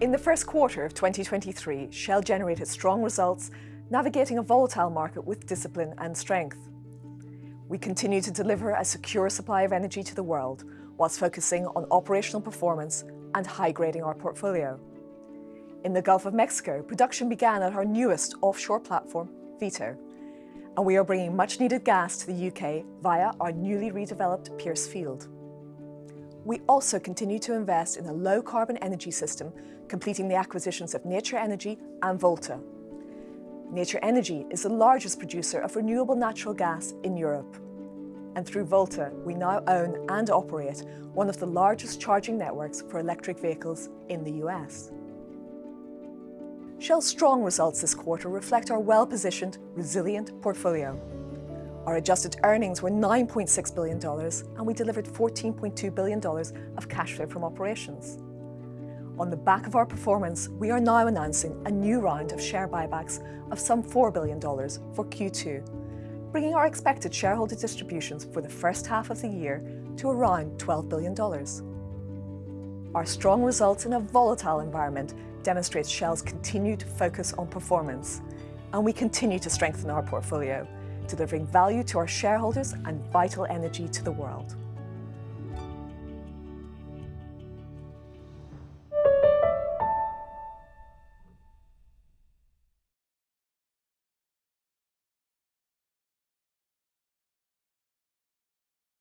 In the first quarter of 2023, Shell generated strong results, navigating a volatile market with discipline and strength. We continue to deliver a secure supply of energy to the world whilst focusing on operational performance and high-grading our portfolio. In the Gulf of Mexico, production began at our newest offshore platform, Vito, and we are bringing much-needed gas to the U.K. via our newly redeveloped Pierce field. We also continue to invest in a low-carbon energy system, completing the acquisitions of Nature Energy and Volta. Nature Energy is the largest producer of renewable natural gas in Europe, and through Volta, we now own and operate one of the largest charging networks for electric vehicles in the U.S. Shell's strong results this quarter reflect our well-positioned, resilient portfolio. Our adjusted earnings were $9.6 billion, and we delivered $14.2 billion of cash flow from operations. On the back of our performance, we are now announcing a new round of share buybacks of some $4 billion for Q2, bringing our expected shareholder distributions for the first half of the year to around $12 billion. Our strong results in a volatile environment demonstrates Shell's continued focus on performance, and we continue to strengthen our portfolio, delivering value to our shareholders and vital energy to the world.